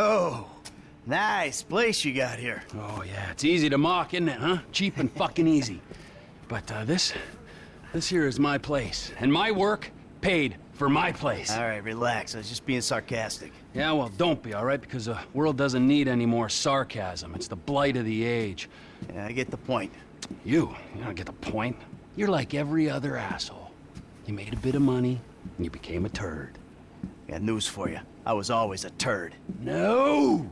Oh, nice place you got here. Oh, yeah, it's easy to mock, isn't it, huh? Cheap and fucking easy. But, uh, this... This here is my place. And my work paid for my place. All right, relax. I was just being sarcastic. Yeah, well, don't be, all right? Because the world doesn't need any more sarcasm. It's the blight of the age. Yeah, I get the point. You, you don't get the point. You're like every other asshole. You made a bit of money, and you became a turd. Got news for you. I was always a turd. No!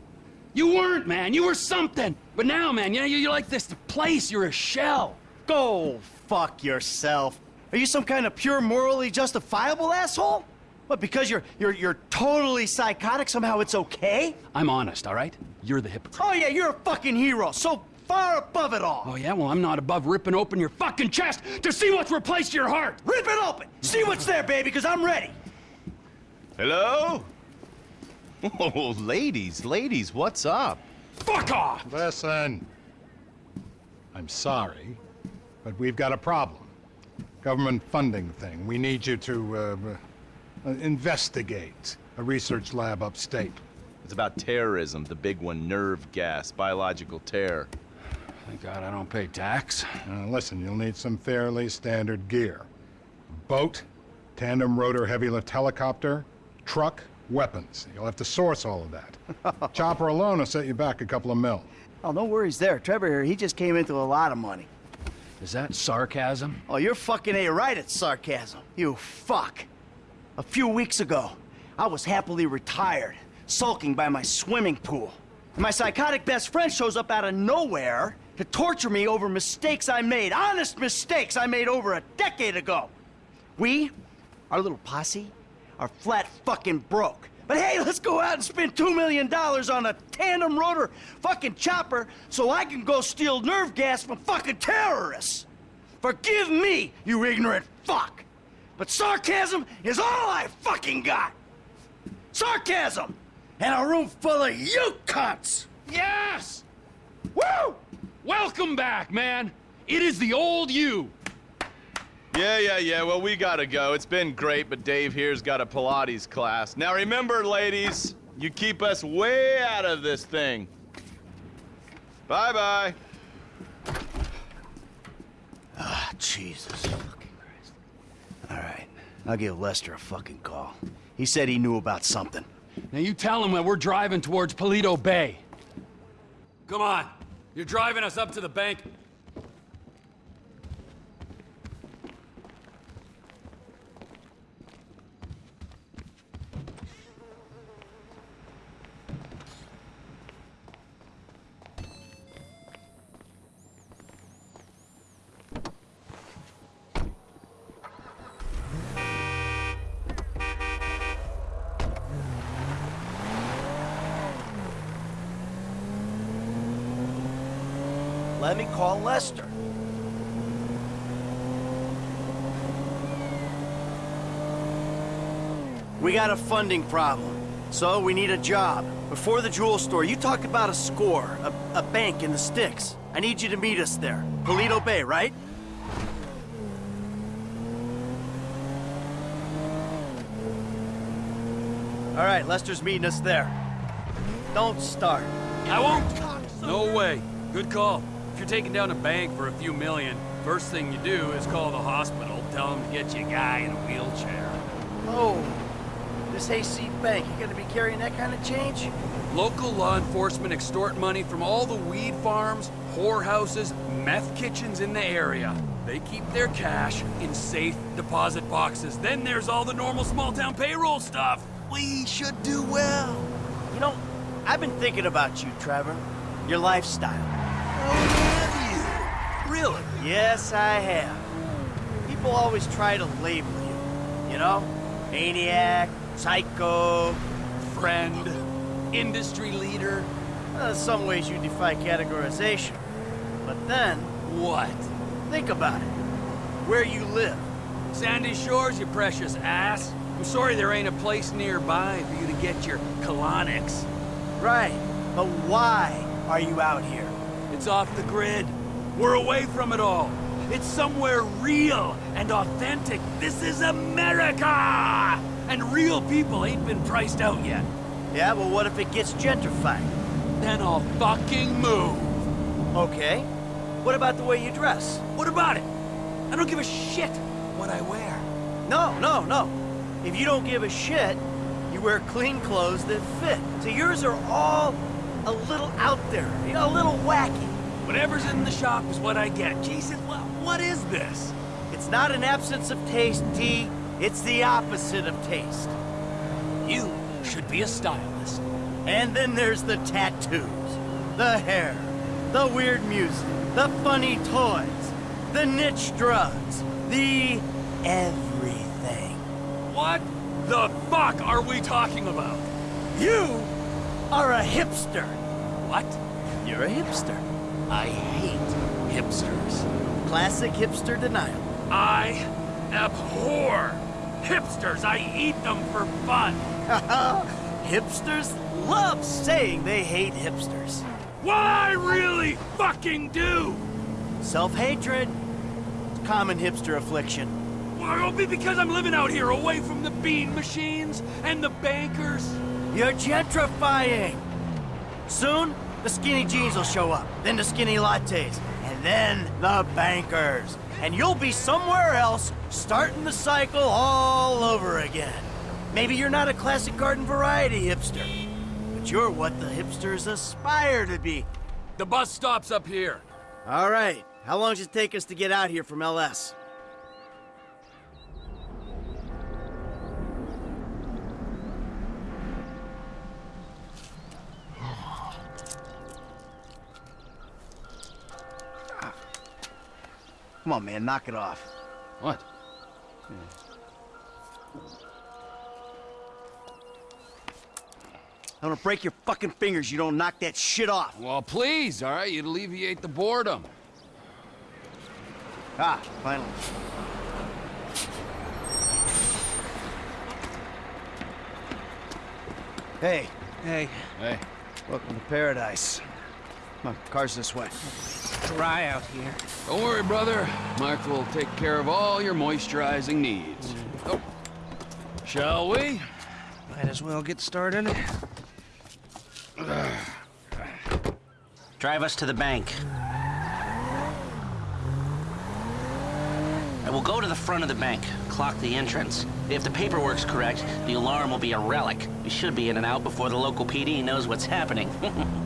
You weren't, man. You were something. But now, man, you know, you're like this place. You're a shell. Go fuck yourself. Are you some kind of pure morally justifiable asshole? What, because you're you're you're totally psychotic, somehow it's okay? I'm honest, all right? You're the hypocrite. Oh yeah, you're a fucking hero, so far above it all. Oh yeah? Well, I'm not above ripping open your fucking chest to see what's replaced your heart. Rip it open! See what's there, baby, because I'm ready. Hello? Oh, ladies, ladies, what's up? Fuck off! Listen. I'm sorry, but we've got a problem. Government funding thing. We need you to, uh, uh, investigate a research lab upstate. It's about terrorism, the big one, nerve gas, biological terror. Thank God I don't pay tax. Uh, listen, you'll need some fairly standard gear. Boat, tandem rotor heavy lift helicopter, truck, weapons. You'll have to source all of that. Chopper alone will set you back a couple of mil. Oh, no worries there. Trevor here, he just came into a lot of money. Is that sarcasm? Oh, you're fucking A right at sarcasm. You fuck. A few weeks ago, I was happily retired, sulking by my swimming pool. And my psychotic best friend shows up out of nowhere to torture me over mistakes I made, honest mistakes I made over a decade ago. We, our little posse, are flat fucking broke. But hey, let's go out and spend two million dollars on a tandem rotor fucking chopper so I can go steal nerve gas from fucking terrorists. Forgive me, you ignorant fuck. But sarcasm is all I fucking got. Sarcasm! And a room full of you cunts! Yes! Woo! Welcome back, man! It is the old you! Yeah, yeah, yeah, well, we gotta go. It's been great, but Dave here's got a Pilates class. Now remember, ladies, you keep us way out of this thing. Bye-bye. Ah, Jesus fucking Christ. All right, I'll give Lester a fucking call. He said he knew about something. Now you tell him that we're driving towards Paleto Bay. Come on. You're driving us up to the bank. Let me call Lester. We got a funding problem, so we need a job. Before the jewel store, you talked about a score, a, a bank in the sticks. I need you to meet us there. Paleto Bay, right? All right, Lester's meeting us there. Don't start. I won't. No way. Good call. If you're taking down a bank for a few million, first thing you do is call the hospital, tell them to get you a guy in a wheelchair. Oh, this hayseed bank, you gonna be carrying that kind of change? Local law enforcement extort money from all the weed farms, whorehouses, meth kitchens in the area. They keep their cash in safe deposit boxes. Then there's all the normal small-town payroll stuff. We should do well. You know, I've been thinking about you, Trevor. Your lifestyle. Really? Yes, I have. People always try to label you. You know? Maniac, psycho. Friend, industry leader. Uh, some ways you defy categorization. But then, What? think about it. Where you live. Sandy Shores, you precious ass. I'm sorry there ain't a place nearby for you to get your colonics. Right. But why are you out here? It's off the grid. We're away from it all. It's somewhere real and authentic. This is America! And real people ain't been priced out yet. Yeah, well, what if it gets gentrified? Then I'll fucking move. Okay. What about the way you dress? What about it? I don't give a shit what I wear. No, no, no. If you don't give a shit, you wear clean clothes that fit. So yours are all a little out there, you know, a little wacky. Whatever's in the shop is what I get. Jesus, what, what is this? It's not an absence of taste, T. It's the opposite of taste. You should be a stylist. And then there's the tattoos, the hair, the weird music, the funny toys, the niche drugs, the everything. What the fuck are we talking about? You are a hipster. What? You're a hipster. I hate hipsters. Classic hipster denial. I abhor hipsters. I eat them for fun. Hipsters love saying they hate hipsters. What I really fucking do? Self-hatred. Common hipster affliction. Well, it'll be because I'm living out here away from the bean machines and the bankers. You're gentrifying. Soon, the skinny jeans will show up, then the skinny lattes, and then the bankers. And you'll be somewhere else, starting the cycle all over again. Maybe you're not a classic garden variety hipster, but you're what the hipsters aspire to be. The bus stops up here. All right, how long does it take us to get out here from LS? Come on, man, knock it off. What? I'm gonna break your fucking fingers you don't knock that shit off. Well, please, all right? You'd alleviate the boredom. Ah, finally. Hey, Hey, Hey, welcome to paradise. Come on, car's this way. dry out here. don't worry, brother. Mark will take care of all your moisturizing needs. Oh. Shall we? Might as well get started. Drive us to the bank. I will go to the front of the bank, clock the entrance. If the paperwork's correct, the alarm will be a relic. We should be in and out before the local PD knows what's happening.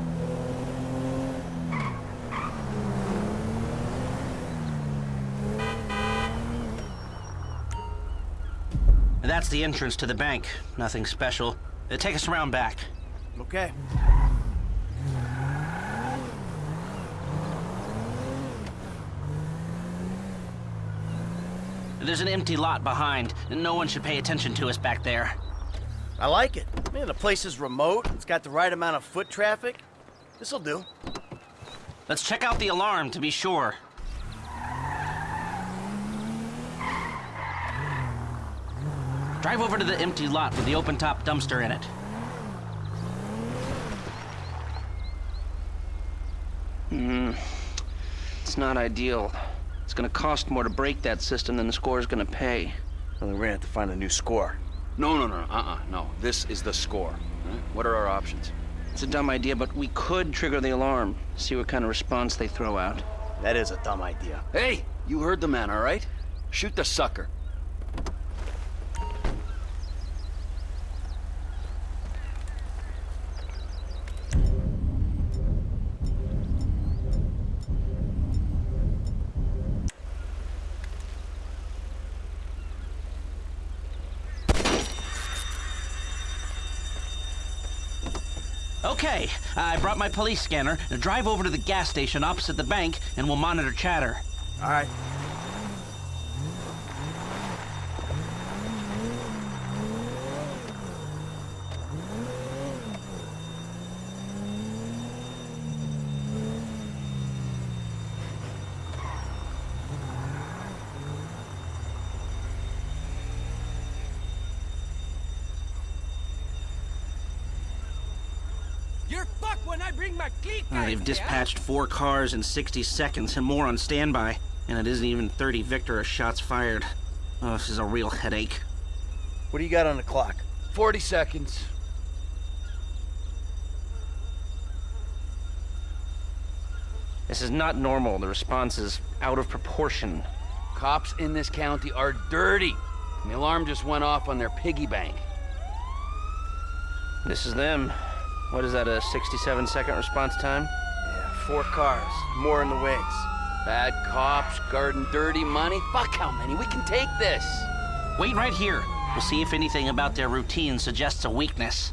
the entrance to the bank. Nothing special. Uh, Take us around back. Okay. There's an empty lot behind. And no one should pay attention to us back there. I like it. Man, the place is remote. It's got the right amount of foot traffic. This'll do. Let's check out the alarm to be sure. Drive over to the empty lot with the open top dumpster in it. Hmm. It's not ideal. It's gonna cost more to break that system than the score's gonna pay. Well, then we're gonna have to find a new score. No, no, no, uh-uh, no. This is the score. all right? What are our options? It's a dumb idea, but we could trigger the alarm. See what kind of response they throw out. That is a dumb idea. Hey, you heard the man, all right? Shoot the sucker. Okay, I brought my police scanner. Drive over to the gas station opposite the bank, and we'll monitor chatter. All right. They've dispatched four cars in 60 seconds and more on standby, and it isn't even 30 Victor shots fired. Oh, this is a real headache. What do you got on the clock? 40 seconds. This is not normal. The response is out of proportion. Cops in this county are dirty. The alarm just went off on their piggy bank. This is them. What is that, a 67 second response time? Yeah, four cars, more in the wings. Bad cops, guarding dirty money. Fuck how many? We can take this. Wait right here. We'll see if anything about their routine suggests a weakness.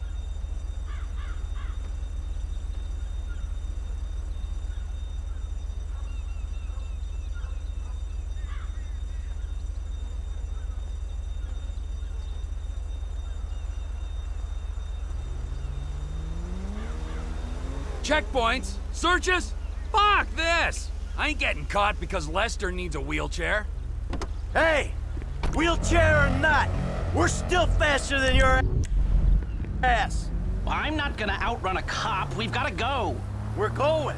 Checkpoints? Searches? Fuck this! I ain't getting caught because Lester needs a wheelchair. Hey, wheelchair or not, we're still faster than your ass. Well, I'm not gonna outrun a cop. We've gotta go. We're going.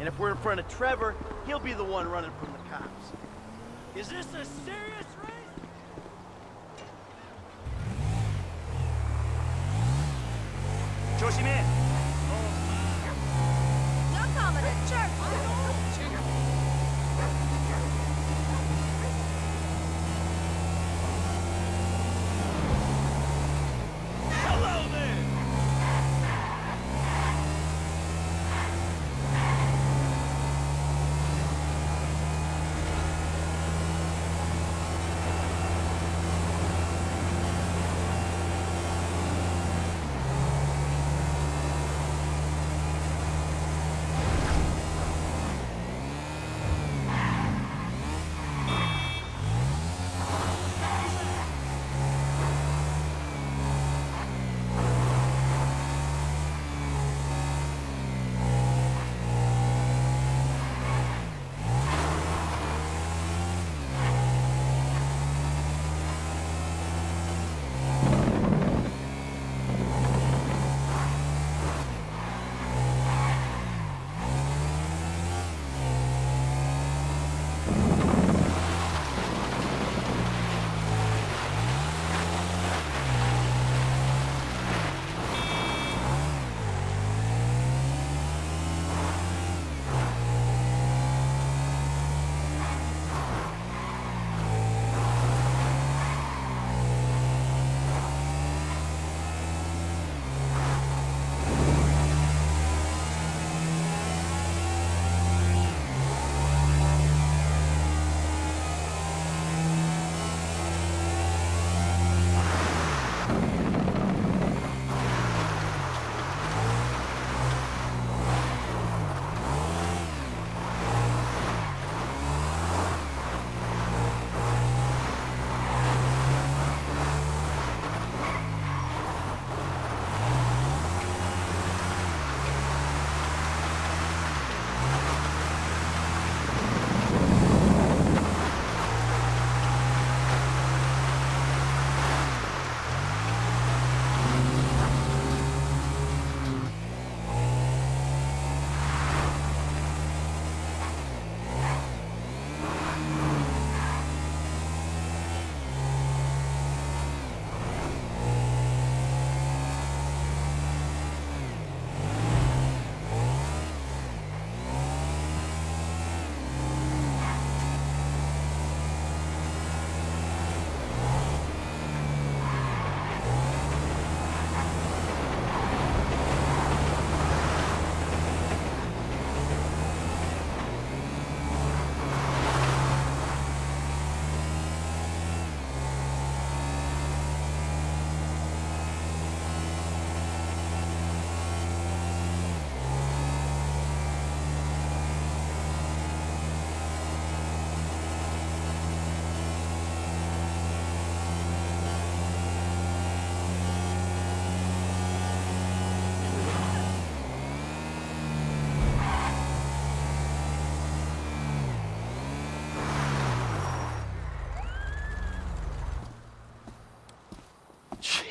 And if we're in front of Trevor, he'll be the one running from the cops. Is this a serious race? 조심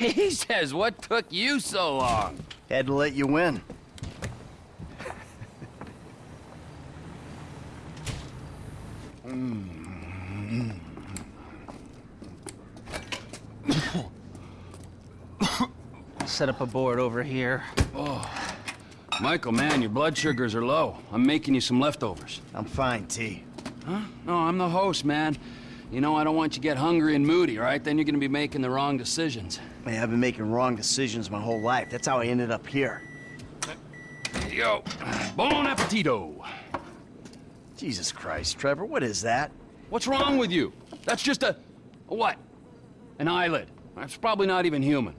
Jesus, what took you so long? Had to let you win. Set up a board over here. Oh. Michael, man, your blood sugars are low. I'm making you some leftovers. I'm fine, T. Huh? No, I'm the host, man. You know, I don't want you to get hungry and moody, right? Then you're gonna be making the wrong decisions. Man, I've been making wrong decisions my whole life. That's how I ended up here. Here you go. Bon appetito. Jesus Christ, Trevor, what is that? What's wrong with you? That's just a... a what? An eyelid. That's probably not even human.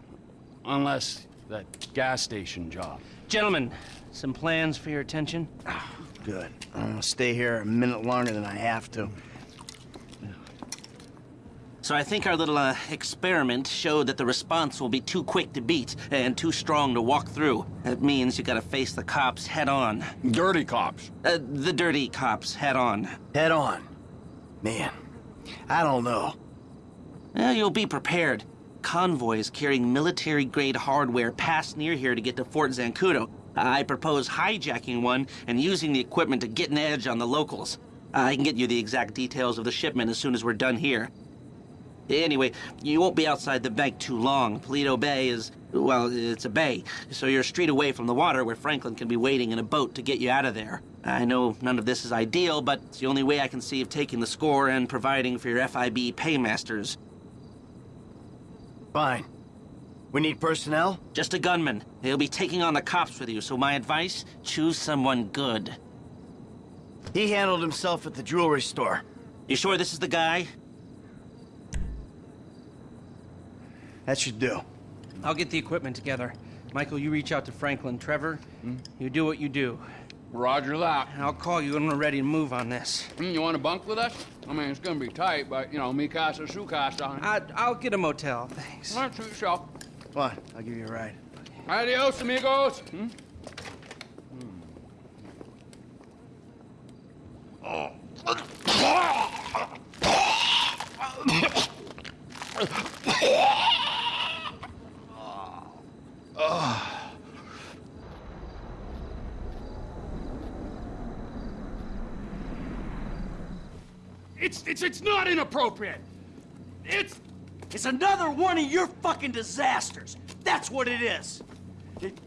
Unless that gas station job. Gentlemen, some plans for your attention? Ah, good. I'm gonna stay here a minute longer than I have to. So I think our little uh, experiment showed that the response will be too quick to beat and too strong to walk through. That means you gotta face the cops head on. Dirty cops. Uh, the dirty cops head on. Head on. Man, I don't know. Uh, you'll be prepared. Convoys carrying military-grade hardware pass near here to get to Fort Zancudo. I propose hijacking one and using the equipment to get an edge on the locals. I can get you the exact details of the shipment as soon as we're done here. Anyway, you won't be outside the bank too long. Paleto Bay is, well, it's a bay, so you're a street away from the water where Franklin can be waiting in a boat to get you out of there. I know none of this is ideal, but it's the only way I can see of taking the score and providing for your FIB paymasters. Fine. We need personnel? Just a gunman. He'll be taking on the cops with you, so my advice, choose someone good. He handled himself at the jewelry store. You sure this is the guy? That should do. I'll get the equipment together. Michael, you reach out to Franklin. Trevor, you do what you do. Roger that. I'll call you when we're ready to move on this. Mm, You want to bunk with us? I mean, it's gonna be tight, but, you know, me casa, su casa. I, I'll get a motel, thanks. All right, suit yourself. Come on, I'll give you a ride. Adios, amigos. Hmm? It's, it's, it's not inappropriate. It's It's another one of your fucking disasters. That's what it is. It-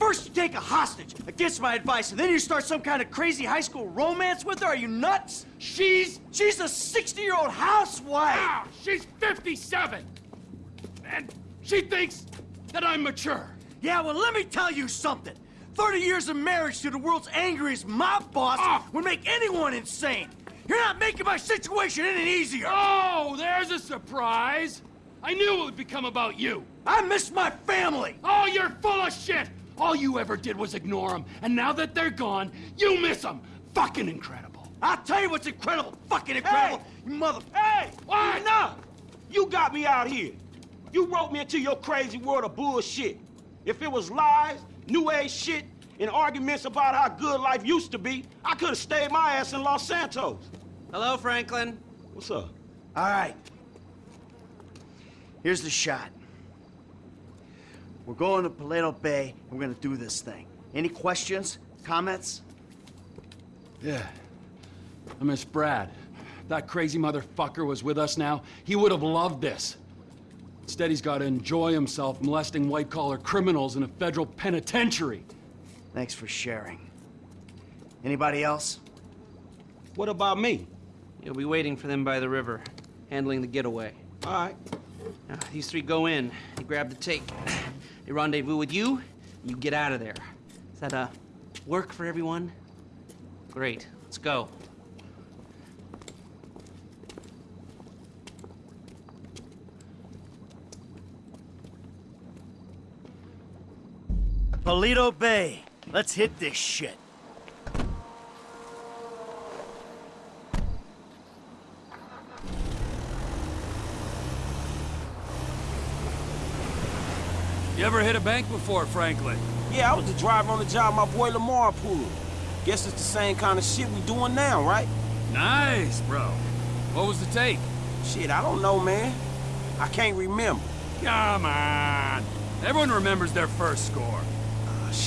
First you take a hostage against my advice, and then you start some kind of crazy high school romance with her. Are you nuts? she's She's a 60-year-old housewife. Ah, she's 57. And she thinks that I'm mature. Yeah, well, let me tell you something. 30 years of marriage to the world's angriest mob boss Ah. would make anyone insane. You're not making my situation any easier. Oh, there's a surprise. I knew it would become about you. I miss my family. Oh, you're full of shit. All you ever did was ignore them. And now that they're gone, you miss them. Fucking incredible. I'll tell you what's incredible. Fucking incredible. You mother... Hey! What? Enough! You got me out here. You wrote me into your crazy world of bullshit. If it was lies, new age shit, and arguments about how good life used to be, I could have stayed my ass in Los Santos. Hello, Franklin. What's up? All right. Here's the shot. We're going to Paleto Bay, and we're gonna do this thing. Any questions? Comments? Yeah. I miss Brad. That crazy motherfucker was with us now. He would have loved this. Instead, he's got to enjoy himself molesting white-collar criminals in a federal penitentiary. Thanks for sharing. Anybody else? What about me? You'll be waiting for them by the river, handling the getaway. All right. Now, these three go in, you grab the take. They rendezvous with you, you get out of there. Is that, uh, work for everyone? Great, let's go. Paleto Bay. Let's hit this shit. You ever hit a bank before, Franklin? Yeah, I was the driver on the job my boy Lamar pulled. Guess it's the same kind of shit we doing now, right? Nice, bro. What was the take? Shit, I don't know, man. I can't remember. Come on. Everyone remembers their first score.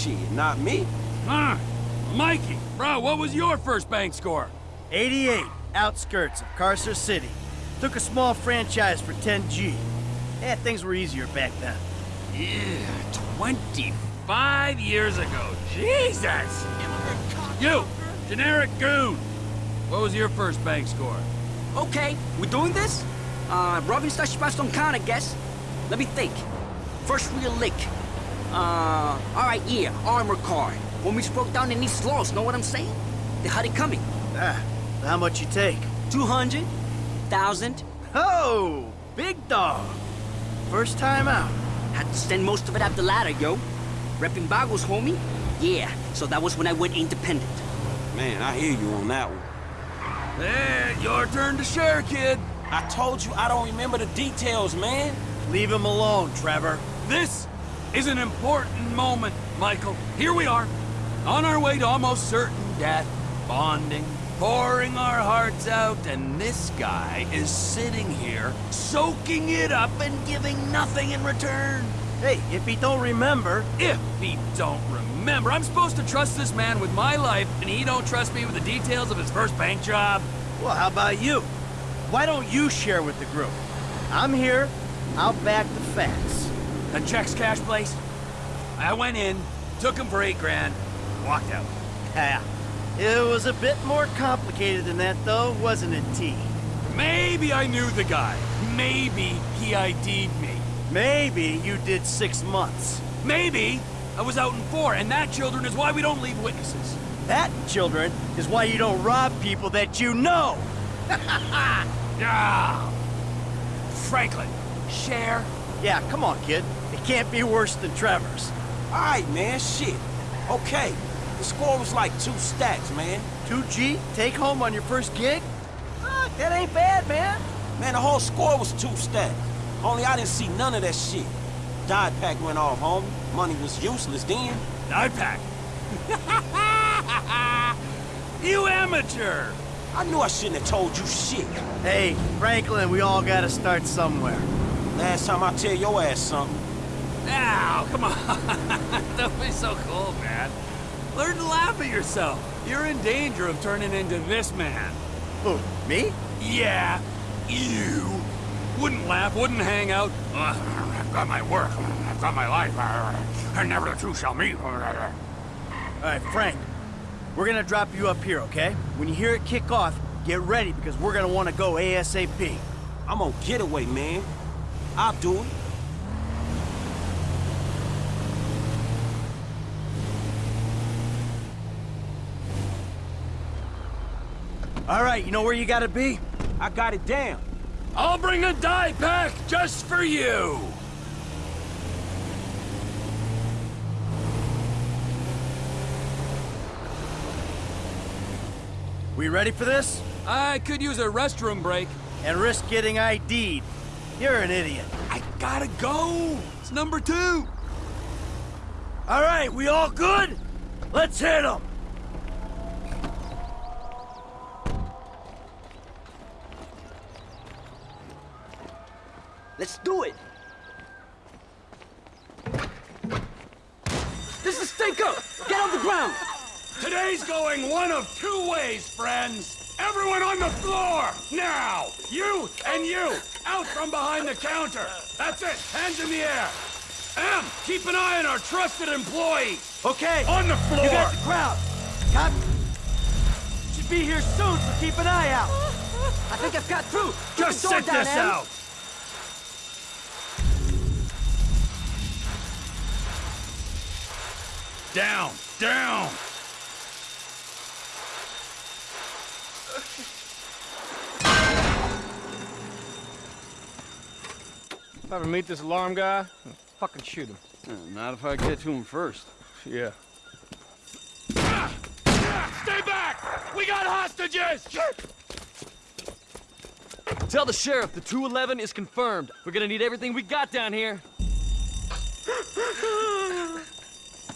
Shit, not me. Huh? Mikey, bro, what was your first bank score? 88, outskirts of Carcer City. Took a small franchise for 10G. Yeah, things were easier back then. Yeah, 25. Years ago. Jesus! You, generic goon. What was your first bank score? Okay, we're doing this? Uh, robbing such spots don't count, I guess. Let me think. First real lick. Uh, alright, yeah, armor car. When we broke down in East Los, know what I'm saying? They had it coming. Ah, how much you take? 200, 1,000. Oh, big dog. First time out. Had to spend most of it at the ladder, yo. Repping Vagos, homie? Yeah, so that was when I went independent. Man, I hear you on that one. Hey, your turn to share, kid. I told you I don't remember the details, man. Leave him alone, Trevor. This is an important moment, Michael. Here we are, on our way to almost certain death, bonding, pouring our hearts out, and this guy is sitting here, soaking it up and giving nothing in return. Hey, if he don't remember, If he don't remember, I'm supposed to trust this man with my life, and he don't trust me with the details of his first bank job? well, how about you? Why don't you share with the group? I'm here. I'll back the facts. The checks cash place? I went in, took him for eight grand, walked out. Yeah. It was a bit more complicated than that, though, wasn't it, T? Maybe I knew the guy. Maybe he ID'd me. Maybe you did six months. Maybe I was out in four, and that, children, is why we don't leave witnesses. That, children, is why you don't rob people that you know. Yeah. Franklin, share. Yeah, come on, kid. It can't be worse than Trevor's. Alright, man, shit. Okay, the score was like two stacks, man. 2G, take home on your first gig? Ah, that ain't bad, man. Man, the whole score was two stacks. Only I didn't see none of that shit. Dye pack went off, homie. Money was useless then. I pack. you amateur. I knew I shouldn't have told you shit. Hey, Franklin, we all gotta start somewhere. Last time I tell your ass something. Now, come on. Don't be so cold, man. Learn to laugh at yourself. You're in danger of turning into this man. Who, me? Yeah, you. Wouldn't laugh, wouldn't hang out. Uh, I've got my work, I've got my life, and never the two shall meet. All right, Frank, we're gonna drop you up here, okay? When you hear it kick off, get ready because we're gonna wanna go ASAP. I'm on getaway, man. I'll do it. All right, you know where you gotta be? I got it down. I'll bring a die pack just for you. We ready for this? I could use a restroom break. And risk getting ID'd. You're an idiot. I gotta go. It's number two. All right, we all good? Let's hit them. Let's do it. This is Stinker! Get on the ground! Today's going one of two ways, friends. Everyone on the floor, now! You and you, out from behind the counter. That's it, hands in the air. M, keep an eye on our trusted employee. Okay. On the floor! You got the crowd. Cop should be here soon, so keep an eye out. I think I've got through. Keep Just sit down, this Em. out. Down, down. If I ever meet this alarm guy, I'll fucking shoot him. Not if I get to him first. Yeah. Stay back! We got hostages! Tell the sheriff the 211 is confirmed. We're gonna need everything we got down here.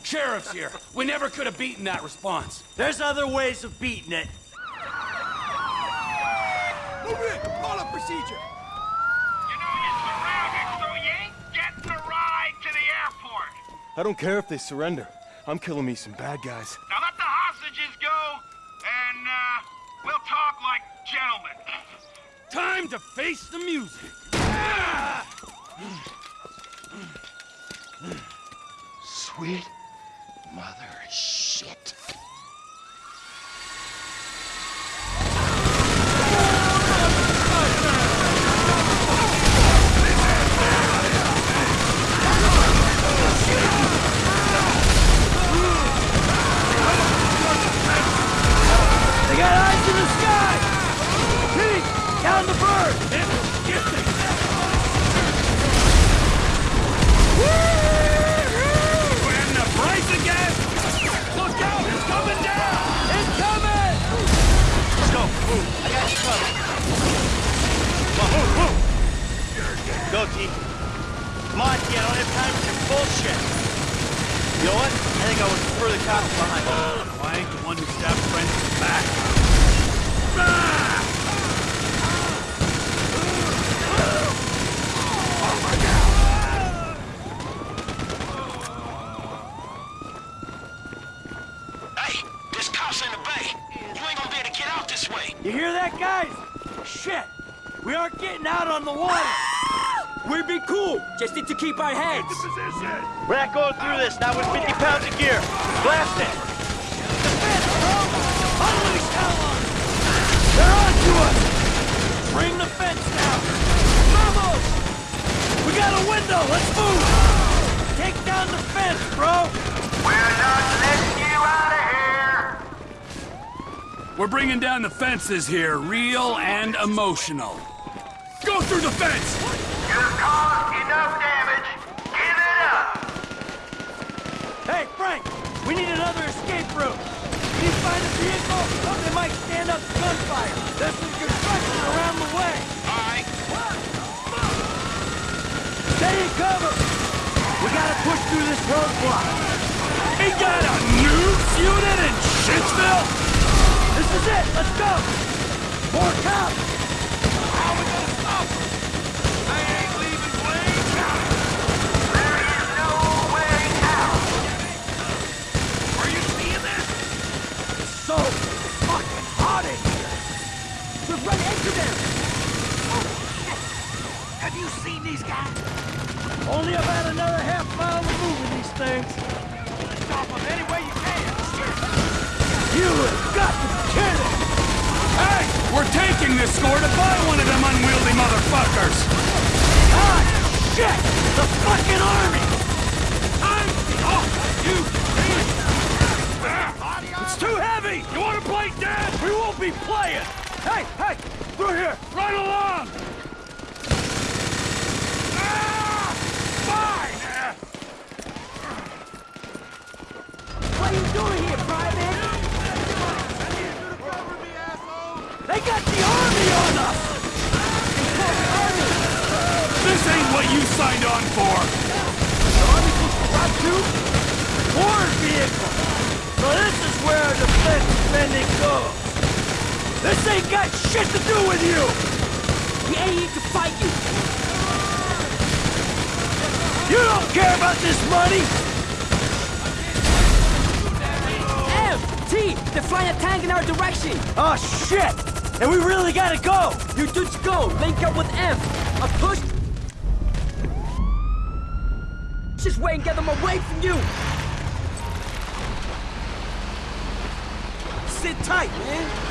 Sheriff's here. We never could have beaten that response. There's other ways of beating it. Move in! Call up procedure! You know you're surrounded, so you ain't getting a ride to the airport. I don't care if they surrender. I'm killing me some bad guys. Now let the hostages go, and, uh, we'll talk like gentlemen. Time to face the music. Sweet Come on, T, I don't have time for your bullshit. You know what? I think I would prefer the cops behind me. I ain't the one who stabbed friends in the back. Hey, this cop's in the bay. You ain't gonna be able to get out this way. You hear that, guys? Shit! We aren't getting out on the water! We'll be cool. Just need to keep our heads. We're not going through this, not with 50 pounds of gear. Blast it! The fence, bro! Unleash Talon! They're on to us! Bring the fence down! Vamos! We got a window, let's move! Take down the fence, bro! We're not letting you out of here! We're bringing down the fences here, real and emotional. Go through the fence! Hey, Frank! We need another escape route! You find a vehicle? Oh, they might stand up to gunfire. There's some construction around the way. Alright. Stay in cover! We gotta push through this roadblock. He got a unit in Shitsville? This is it! Let's go! More cops! We've run into them. Have you seen these guys? Only about another half mile to move in these things. Stop them any way you can! You have got to be kidding! Hey, we're taking this score to buy one of them unwieldy motherfuckers! Ah, shit! The fucking army! I'm off, you It's too heavy! You wanna play dead? We won't be playing! Hey, hey! Through here! Right along! Ah! Fine! What are you doing here, Private? They got the army on us! This ain't what you signed on for! The the route to war vehicle. So this is where our defense spending goes. This ain't got shit to do with you! We ain't here to fight you. You don't care about this money! M, T, they're flying a tank in our direction. Oh shit! And we really gotta go! You dudes go. Link up with M. A push. Just wait and get them away from you. Sit tight, man!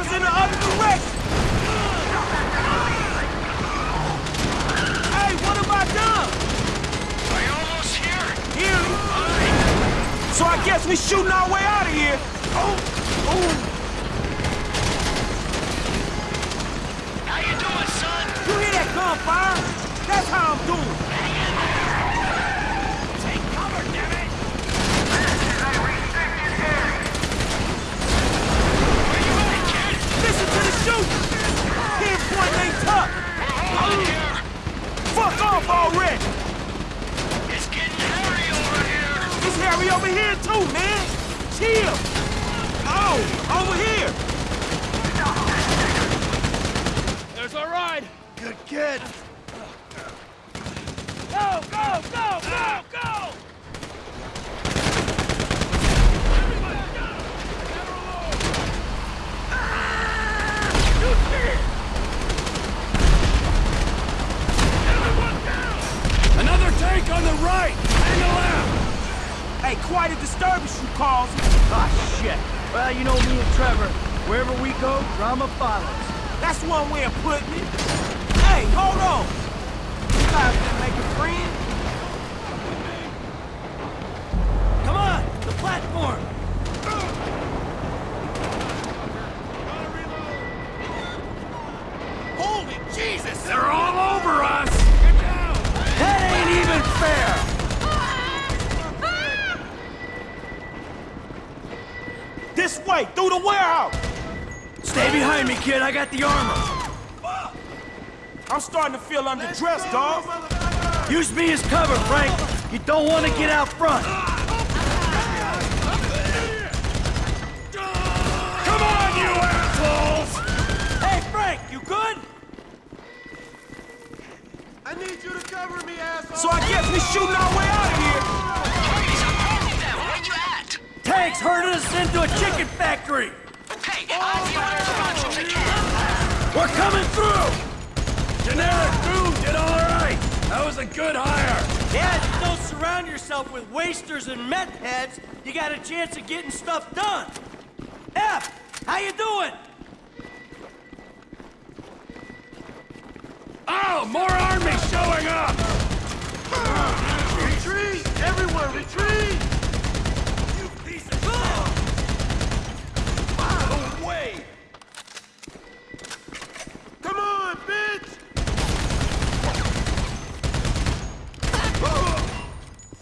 Robber's in the other direction! Hey, what have I done? Are you almost here? Here. So I guess we shooting our way out of here. Oh, oh. platform! Holy Jesus! They're all over us! That ain't even fair! This way! Through the warehouse! Stay behind me, kid. I got the armor. I'm starting to feel underdressed, dog. Use me as cover, Frank. You don't want to get out front. Yourself with wasters and meth heads, you got a chance of getting stuff done. F, how you doing? Oh, more army showing up! Retreat! Everyone, retreat! You piece of shit! No way! Come on, bitch!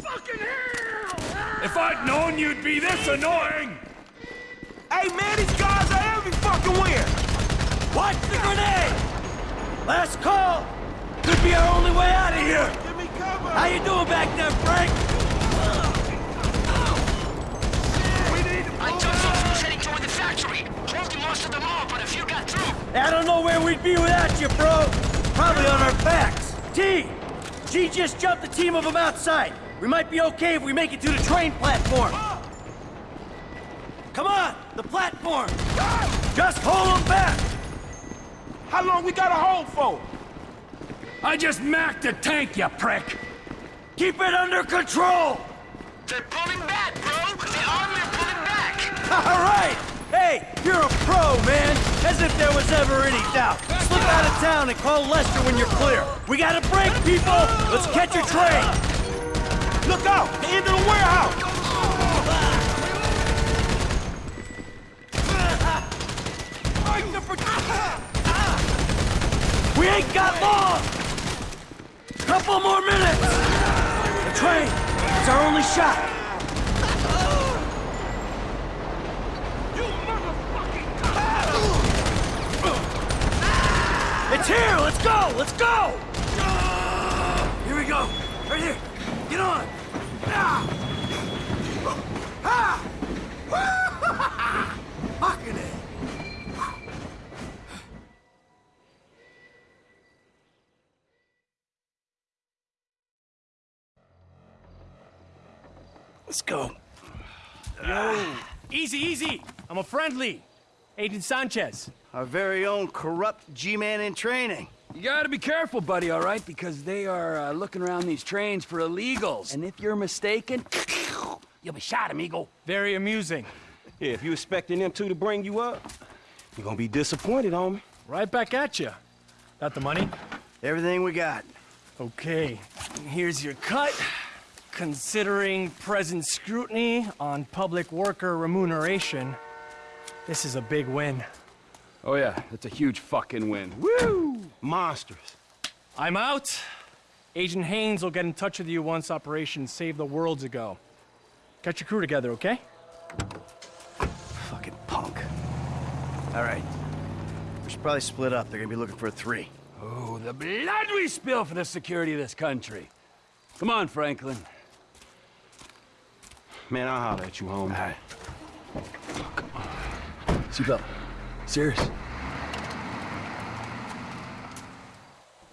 Fucking hell! If I'd known you'd be this annoying! Hey, man, these guys are every fucking where. Watch the grenade! Last call! Could be our only way out of here! Give me cover! How you doing back there, Frank? I took some troops heading toward the factory. Holding most of them off, but a few got through. I don't know where we'd be without you, bro. Probably on our backs. T! G just jumped the team of them outside. We might be okay if we make it to the train platform. Come on, the platform. Just hold them back. How long we gotta hold for? I just macked a tank, you prick! Keep it under control. They're pulling back, bro. The army are pulling back. All right. Hey, you're a pro, man. As if there was ever any doubt. Slip out of town and call Lester when you're clear. We got a break, people. Let's catch a train. Look out! The end of the warehouse! We ain't got long! Couple more minutes! The train! It's our only shot! It's here! Let's go! Let's go! Here we go! Right here! Get on! Let's go. Yo, Easy, easy. I'm a friendly. Agent Sanchez. Our very own corrupt G-man in training. You gotta be careful, buddy, all right? Because they are uh, looking around these trains for illegals. And if you're mistaken, you'll be shot, amigo. Very amusing. Yeah, if you expecting them two to bring you up, you're gonna be disappointed, homie. Right back at you. Got the money? Everything we got. Okay. Here's your cut. Considering present scrutiny on public worker remuneration, this is a big win. Oh, yeah, that's a huge fucking win. Woo! Monsters. I'm out. Agent Haines will get in touch with you once Operation Save the World's ago. Get your crew together, okay? Fucking punk. All right. We should probably split up. They're gonna be looking for a three. Oh, the blood we spill for the security of this country. Come on, Franklin. Man, I'll holler at you, homie. All right. Seatbelt. Serious.